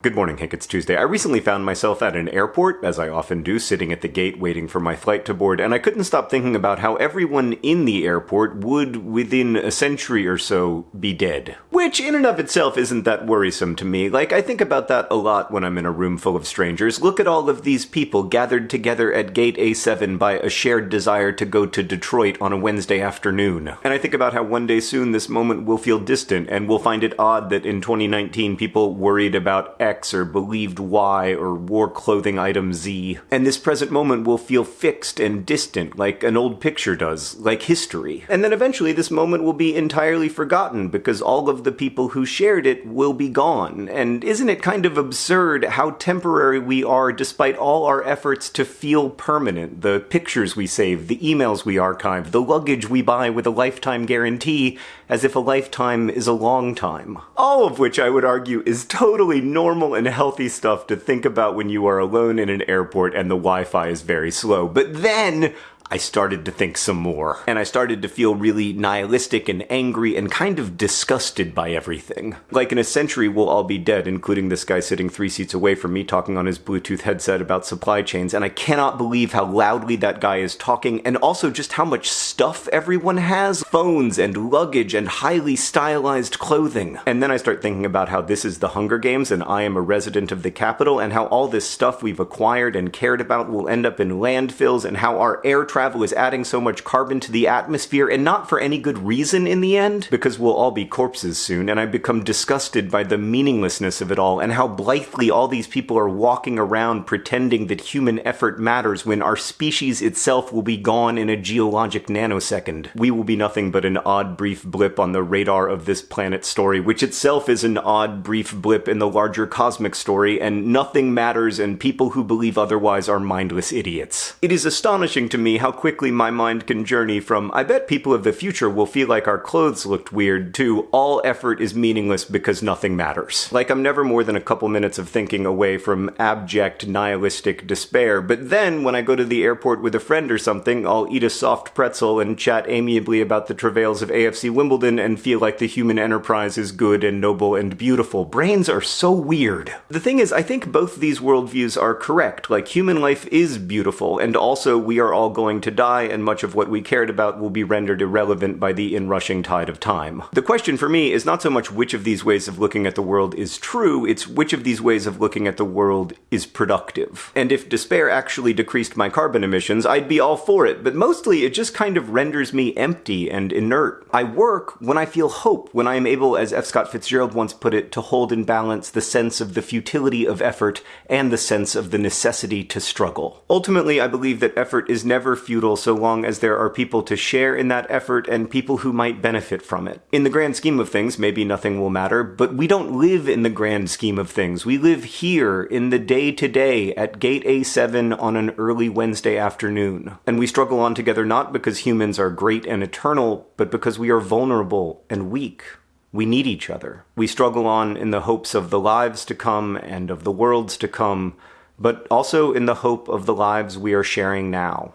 Good morning, Hank. It's Tuesday. I recently found myself at an airport, as I often do, sitting at the gate waiting for my flight to board, and I couldn't stop thinking about how everyone in the airport would, within a century or so, be dead. Which, in and of itself, isn't that worrisome to me. Like, I think about that a lot when I'm in a room full of strangers. Look at all of these people gathered together at Gate A7 by a shared desire to go to Detroit on a Wednesday afternoon. And I think about how one day soon this moment will feel distant, and we'll find it odd that in 2019 people worried about X or believed Y or wore clothing item Z. And this present moment will feel fixed and distant, like an old picture does, like history. And then eventually this moment will be entirely forgotten because all of the people who shared it will be gone. And isn't it kind of absurd how temporary we are despite all our efforts to feel permanent? The pictures we save, the emails we archive, the luggage we buy with a lifetime guarantee, as if a lifetime is a long time. All of which I would argue is totally normal normal and healthy stuff to think about when you are alone in an airport and the Wi-Fi is very slow. But then I started to think some more. And I started to feel really nihilistic and angry and kind of disgusted by everything. Like in a century, we'll all be dead, including this guy sitting three seats away from me talking on his Bluetooth headset about supply chains, and I cannot believe how loudly that guy is talking, and also just how much stuff everyone has phones and luggage and highly stylized clothing. And then I start thinking about how this is the Hunger Games and I am a resident of the Capitol, and how all this stuff we've acquired and cared about will end up in landfills, and how our air travel is adding so much carbon to the atmosphere, and not for any good reason in the end, because we'll all be corpses soon, and I become disgusted by the meaninglessness of it all, and how blithely all these people are walking around pretending that human effort matters when our species itself will be gone in a geologic nanosecond. We will be nothing but an odd brief blip on the radar of this planet's story, which itself is an odd brief blip in the larger cosmic story, and nothing matters, and people who believe otherwise are mindless idiots. It is astonishing to me how how quickly my mind can journey from, I bet people of the future will feel like our clothes looked weird, to all effort is meaningless because nothing matters. Like I'm never more than a couple minutes of thinking away from abject nihilistic despair, but then when I go to the airport with a friend or something, I'll eat a soft pretzel and chat amiably about the travails of AFC Wimbledon and feel like the human enterprise is good and noble and beautiful. Brains are so weird. The thing is, I think both these worldviews are correct. Like, human life is beautiful, and also we are all going going to die, and much of what we cared about will be rendered irrelevant by the inrushing tide of time. The question for me is not so much which of these ways of looking at the world is true, it's which of these ways of looking at the world is productive. And if despair actually decreased my carbon emissions, I'd be all for it, but mostly it just kind of renders me empty and inert. I work when I feel hope, when I am able, as F. Scott Fitzgerald once put it, to hold in balance the sense of the futility of effort and the sense of the necessity to struggle. Ultimately, I believe that effort is never futile so long as there are people to share in that effort and people who might benefit from it. In the grand scheme of things, maybe nothing will matter, but we don't live in the grand scheme of things. We live here in the day to day at Gate A7 on an early Wednesday afternoon. And we struggle on together not because humans are great and eternal, but because we are vulnerable and weak. We need each other. We struggle on in the hopes of the lives to come and of the worlds to come, but also in the hope of the lives we are sharing now.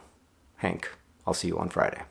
Hank, I'll see you on Friday.